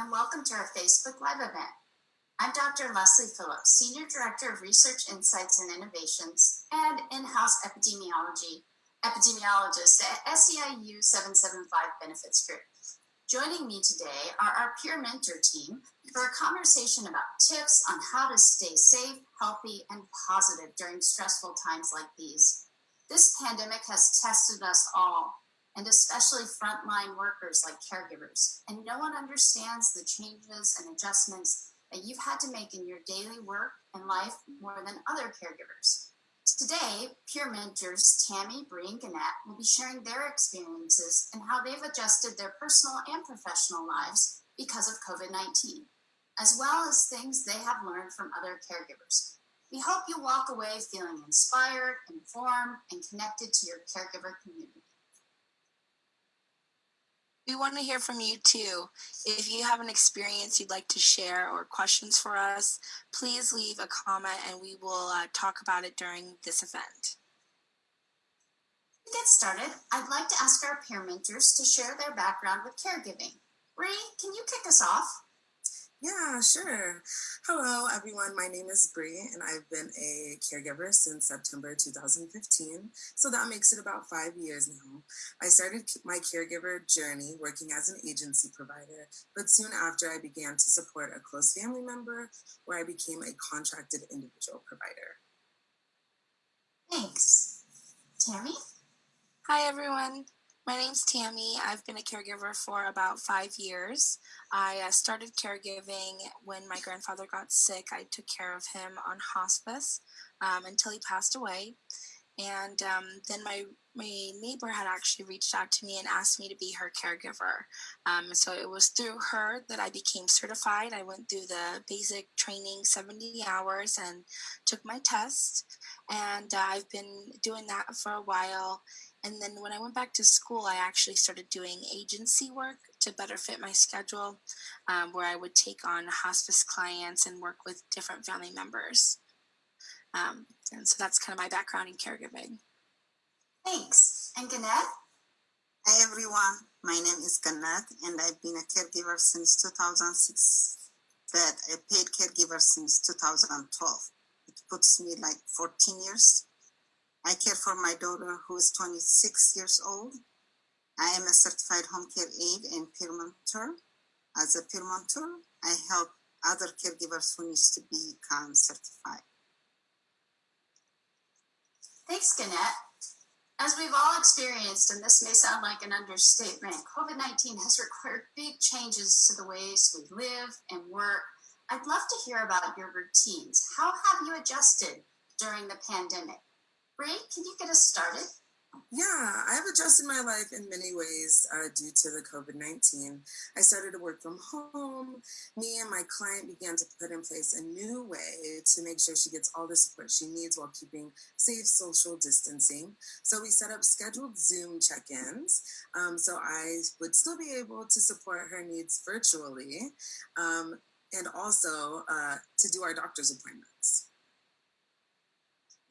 and welcome to our Facebook Live event. I'm Dr. Leslie Phillips, Senior Director of Research Insights and Innovations and in-house epidemiology, epidemiologist at SEIU 775 Benefits Group. Joining me today are our peer mentor team for a conversation about tips on how to stay safe, healthy, and positive during stressful times like these. This pandemic has tested us all, and especially frontline workers like caregivers. And no one understands the changes and adjustments that you've had to make in your daily work and life more than other caregivers. Today, peer mentors Tammy, Bree, and Gannett will be sharing their experiences and how they've adjusted their personal and professional lives because of COVID-19, as well as things they have learned from other caregivers. We hope you walk away feeling inspired, informed, and connected to your caregiver community. We want to hear from you too. If you have an experience you'd like to share or questions for us, please leave a comment and we will uh, talk about it during this event. To get started, I'd like to ask our peer mentors to share their background with caregiving. Bree, can you kick us off? Yeah, sure. Hello, everyone. My name is Bree, and I've been a caregiver since September 2015. So that makes it about five years now. I started my caregiver journey working as an agency provider, but soon after, I began to support a close family member where I became a contracted individual provider. Thanks. Tammy? Hi, everyone. My name's Tammy. I've been a caregiver for about five years. I uh, started caregiving when my grandfather got sick. I took care of him on hospice um, until he passed away. And um, then my my neighbor had actually reached out to me and asked me to be her caregiver. Um, so it was through her that I became certified. I went through the basic training, 70 hours, and took my test. And uh, I've been doing that for a while. And then when I went back to school, I actually started doing agency work to better fit my schedule, um, where I would take on hospice clients and work with different family members. Um, and so that's kind of my background in caregiving. Thanks. And Gannett? Hi, everyone. My name is Gannett, and I've been a caregiver since 2006, but a paid caregiver since 2012. It puts me like 14 years I care for my daughter who is 26 years old. I am a certified home care aide and peer mentor. As a peer mentor, I help other caregivers who need to become certified. Thanks, Gannett. As we've all experienced, and this may sound like an understatement, COVID-19 has required big changes to the ways we live and work. I'd love to hear about your routines. How have you adjusted during the pandemic? Ray, can you get us started? Yeah, I've adjusted my life in many ways uh, due to the COVID 19. I started to work from home. Me and my client began to put in place a new way to make sure she gets all the support she needs while keeping safe social distancing. So we set up scheduled Zoom check ins. Um, so I would still be able to support her needs virtually um, and also uh, to do our doctor's appointments.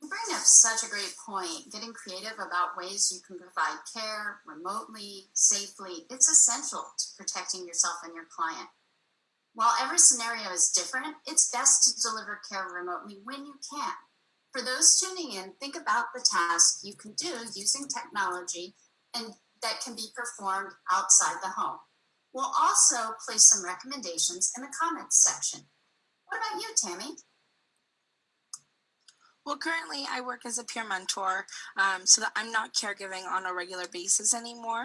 You bring up such a great point. Getting creative about ways you can provide care remotely, safely, it's essential to protecting yourself and your client. While every scenario is different, it's best to deliver care remotely when you can. For those tuning in, think about the tasks you can do using technology and that can be performed outside the home. We'll also place some recommendations in the comments section. What about you, Tammy? Well, currently I work as a peer mentor, um, so that I'm not caregiving on a regular basis anymore.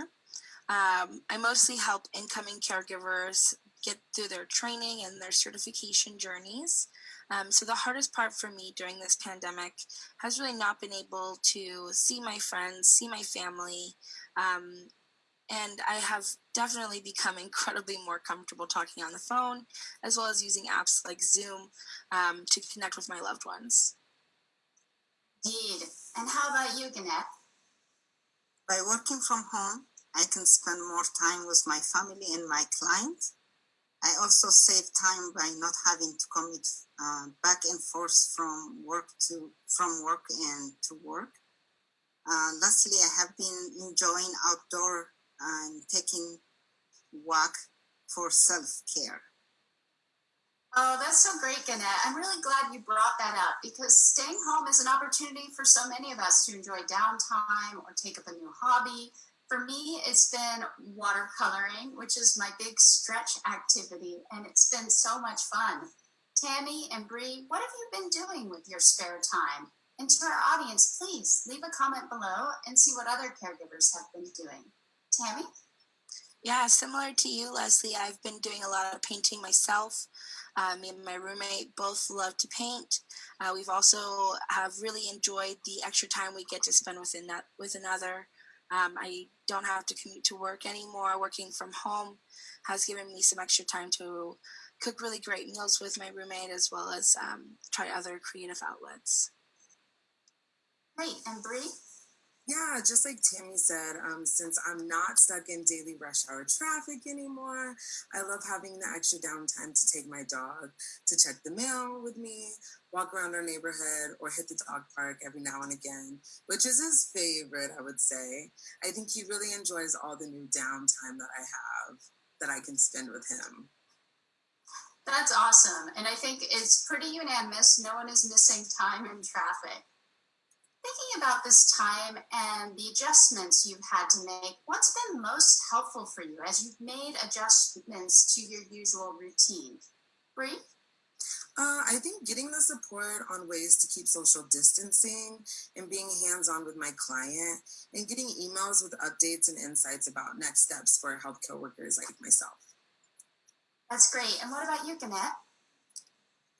Um, I mostly help incoming caregivers get through their training and their certification journeys. Um, so the hardest part for me during this pandemic has really not been able to see my friends, see my family, um, and I have definitely become incredibly more comfortable talking on the phone, as well as using apps like Zoom um, to connect with my loved ones. Indeed. And how about you, Gannett? By working from home, I can spend more time with my family and my clients. I also save time by not having to commute uh, back and forth from work to from work and to work. Uh, lastly, I have been enjoying outdoor and taking walk for self care. Oh, that's so great, Gannett. I'm really glad you brought that up because staying home is an opportunity for so many of us to enjoy downtime or take up a new hobby. For me, it's been watercoloring, which is my big stretch activity, and it's been so much fun. Tammy and Bree, what have you been doing with your spare time? And to our audience, please leave a comment below and see what other caregivers have been doing. Tammy? Yeah, similar to you, Leslie, I've been doing a lot of painting myself. Uh, me and my roommate both love to paint. Uh, we've also have really enjoyed the extra time we get to spend that with another. Um, I don't have to commute to work anymore. Working from home has given me some extra time to cook really great meals with my roommate as well as um, try other creative outlets. Great. And Bree? Yeah, just like Tammy said, um, since I'm not stuck in daily rush hour traffic anymore, I love having the extra downtime to take my dog to check the mail with me, walk around our neighborhood, or hit the dog park every now and again, which is his favorite, I would say. I think he really enjoys all the new downtime that I have that I can spend with him. That's awesome. And I think it's pretty unanimous. No one is missing time in traffic. Thinking about this time and the adjustments you've had to make, what's been most helpful for you as you've made adjustments to your usual routine? Bree? Uh, I think getting the support on ways to keep social distancing and being hands on with my client and getting emails with updates and insights about next steps for healthcare workers like myself. That's great. And what about you, Gannett?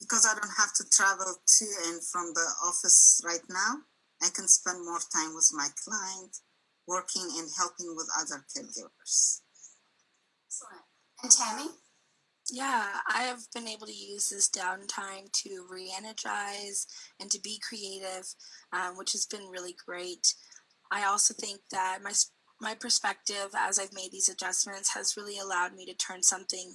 Because I don't have to travel to and from the office right now, I can spend more time with my client, working and helping with other caregivers. Excellent. And Tammy? Yeah, I have been able to use this downtime to re energize and to be creative, um, which has been really great. I also think that my my perspective as I've made these adjustments has really allowed me to turn something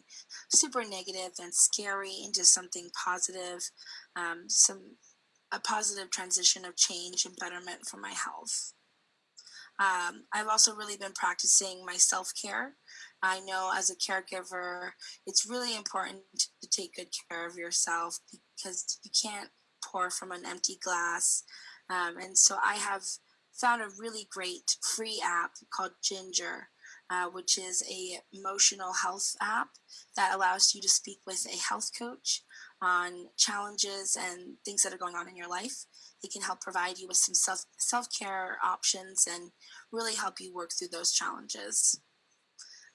super negative and scary into something positive, um, some a positive transition of change and betterment for my health. Um, I've also really been practicing my self care. I know as a caregiver, it's really important to take good care of yourself because you can't pour from an empty glass. Um, and so I have found a really great free app called Ginger, uh, which is a emotional health app that allows you to speak with a health coach on challenges and things that are going on in your life. They can help provide you with some self self care options and really help you work through those challenges.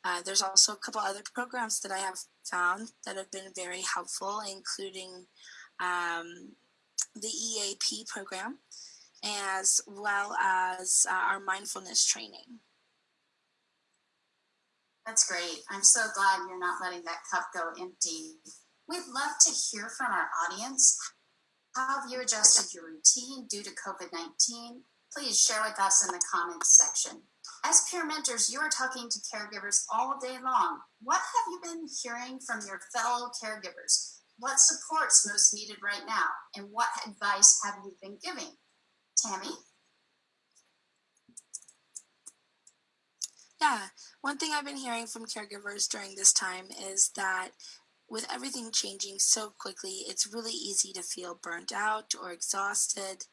Uh, there's also a couple other programs that I have found that have been very helpful, including um, the EAP program, as well as uh, our mindfulness training. That's great. I'm so glad you're not letting that cup go empty. We'd love to hear from our audience. How have you adjusted your routine due to COVID 19? Please share with us in the comments section. As peer mentors, you are talking to caregivers all day long. What have you been hearing from your fellow caregivers? What support's most needed right now? And what advice have you been giving? Tammy? Yeah, one thing I've been hearing from caregivers during this time is that with everything changing so quickly, it's really easy to feel burnt out or exhausted.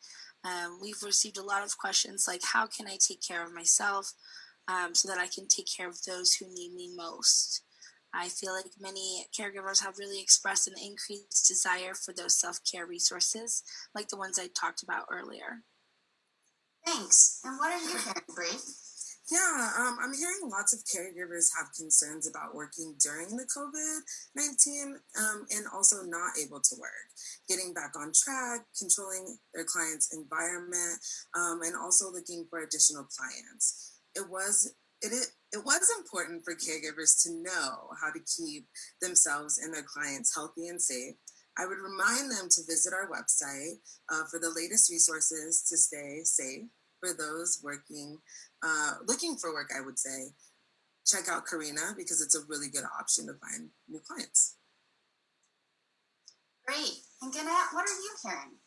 Um, we've received a lot of questions like, How can I take care of myself um, so that I can take care of those who need me most? I feel like many caregivers have really expressed an increased desire for those self care resources, like the ones I talked about earlier. Thanks. And what are you hearing, Bree? Yeah, um, I'm hearing lots of caregivers have concerns about working during the COVID 19 um, and also not able to work, getting back on track, controlling their client's environment, um, and also looking for additional clients. It was it, it it was important for caregivers to know how to keep themselves and their clients healthy and safe. I would remind them to visit our website uh, for the latest resources to stay safe for those working, uh, looking for work, I would say. Check out Carina because it's a really good option to find new clients. Great. And Gannett, what are you hearing?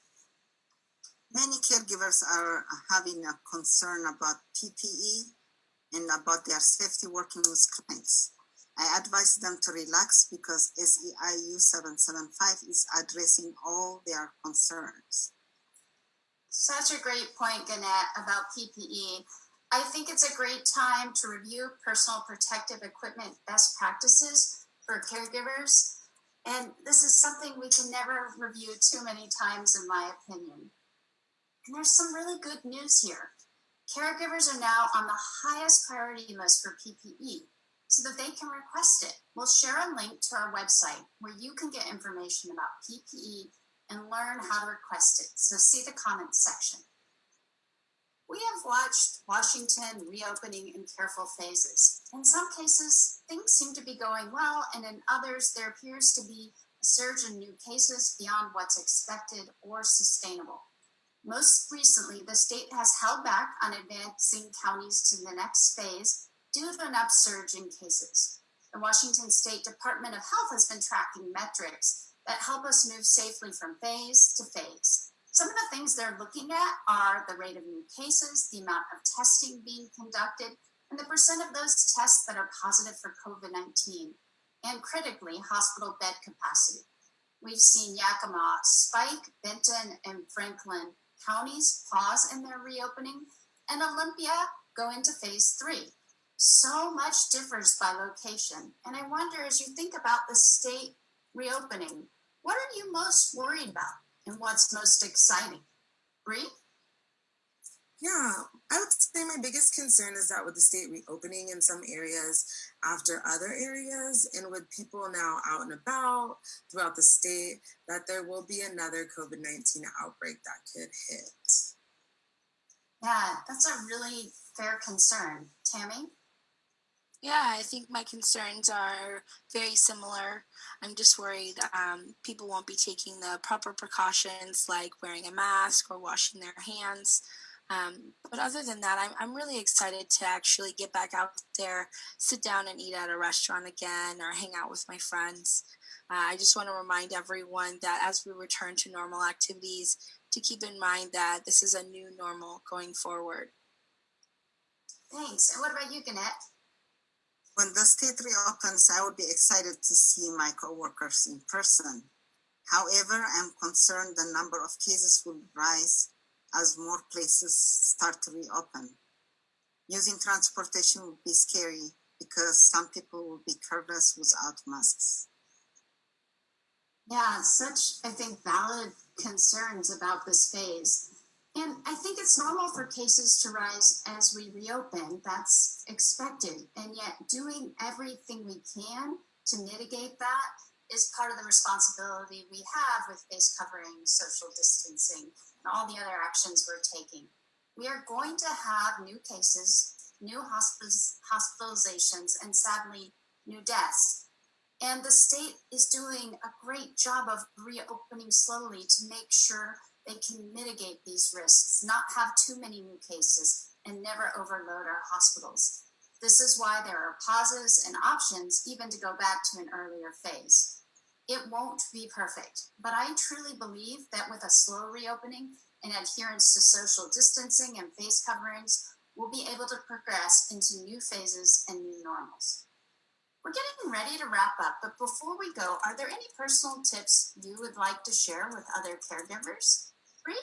Many caregivers are having a concern about PPE and about their safety working with clients. I advise them to relax because SEIU 775 is addressing all their concerns. Such a great point, Gannett, about PPE. I think it's a great time to review personal protective equipment best practices for caregivers. And this is something we can never review too many times, in my opinion. And there's some really good news here. Caregivers are now on the highest priority list for PPE so that they can request it. We'll share a link to our website where you can get information about PPE and learn how to request it. So see the comments section. We have watched Washington reopening in careful phases. In some cases, things seem to be going well, and in others, there appears to be a surge in new cases beyond what's expected or sustainable. Most recently, the state has held back on advancing counties to the next phase due to an upsurge in cases. The Washington State Department of Health has been tracking metrics that help us move safely from phase to phase. Some of the things they're looking at are the rate of new cases, the amount of testing being conducted, and the percent of those tests that are positive for COVID 19, and critically, hospital bed capacity. We've seen Yakima spike, Benton, and Franklin counties pause in their reopening, and Olympia go into phase three. So much differs by location. And I wonder as you think about the state reopening, what are you most worried about and what's most exciting? Bree? Yeah, I would say my biggest concern is that with the state reopening in some areas after other areas, and with people now out and about throughout the state, that there will be another COVID 19 outbreak that could hit. Yeah, that's a really fair concern. Tammy? Yeah, I think my concerns are very similar. I'm just worried um, people won't be taking the proper precautions like wearing a mask or washing their hands. Um, but other than that, I'm, I'm really excited to actually get back out there, sit down and eat at a restaurant again, or hang out with my friends. Uh, I just want to remind everyone that as we return to normal activities, to keep in mind that this is a new normal going forward. Thanks. And what about you, Gannett? When the state reopens, I would be excited to see my coworkers in person. However, I'm concerned the number of cases will rise as more places start to reopen. Using transportation would be scary because some people will be careless without masks. Yeah, such, I think, valid concerns about this phase. And I think it's normal for cases to rise as we reopen. That's expected. And yet, doing everything we can to mitigate that is part of the responsibility we have with face covering, social distancing, and all the other actions we're taking. We are going to have new cases, new hospitalizations, and sadly, new deaths. And the state is doing a great job of reopening slowly to make sure they can mitigate these risks, not have too many new cases, and never overload our hospitals. This is why there are pauses and options even to go back to an earlier phase. It won't be perfect, but I truly believe that with a slow reopening and adherence to social distancing and face coverings, we'll be able to progress into new phases and new normals. We're getting ready to wrap up, but before we go, are there any personal tips you would like to share with other caregivers? Bree?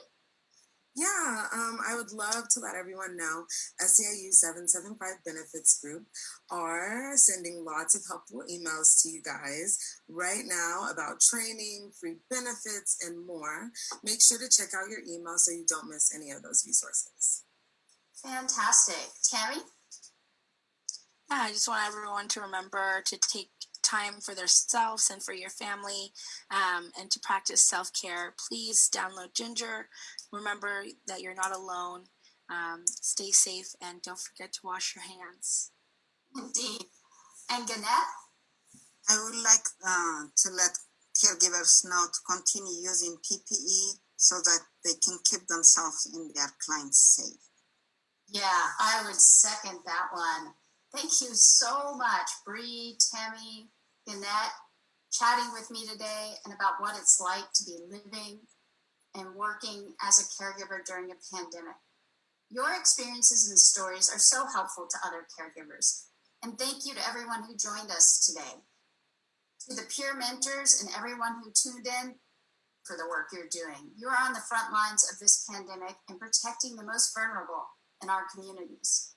Yeah, um, I would love to let everyone know SEIU 775 Benefits Group are sending lots of helpful emails to you guys right now about training, free benefits, and more. Make sure to check out your email so you don't miss any of those resources. Fantastic. Tammy? Yeah, I just want everyone to remember to take time for themselves and for your family um, and to practice self care, please download Ginger. Remember that you're not alone. Um, stay safe and don't forget to wash your hands. Indeed. And Gannett? I would like uh, to let caregivers know to continue using PPE so that they can keep themselves and their clients safe. Yeah, I would second that one. Thank you so much, Bree, Tammy, Gannett, chatting with me today and about what it's like to be living and working as a caregiver during a pandemic. Your experiences and stories are so helpful to other caregivers. And thank you to everyone who joined us today. To the peer mentors and everyone who tuned in for the work you're doing. You are on the front lines of this pandemic and protecting the most vulnerable in our communities.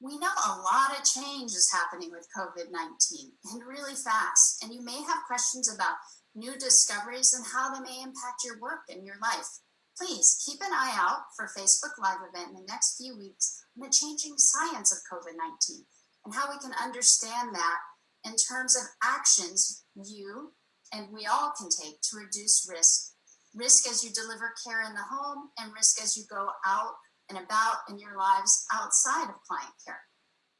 We know a lot of change is happening with COVID 19 and really fast. And you may have questions about new discoveries and how they may impact your work and your life. Please keep an eye out for Facebook Live event in the next few weeks on the changing science of COVID 19 and how we can understand that in terms of actions you and we all can take to reduce risk. Risk as you deliver care in the home and risk as you go out and about in your lives outside of client care.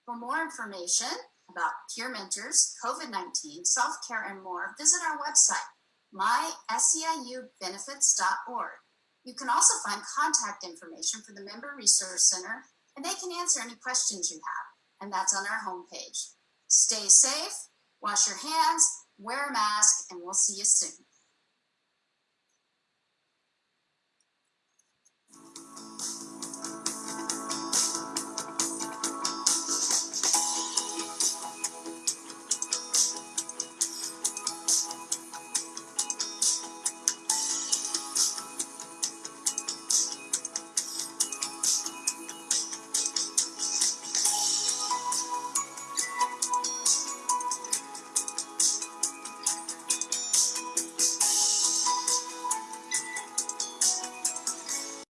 For more information about peer mentors, COVID 19, self care, and more, visit our website, myseiubenefits.org. You can also find contact information for the Member Resource Center, and they can answer any questions you have, and that's on our homepage. Stay safe, wash your hands, wear a mask, and we'll see you soon.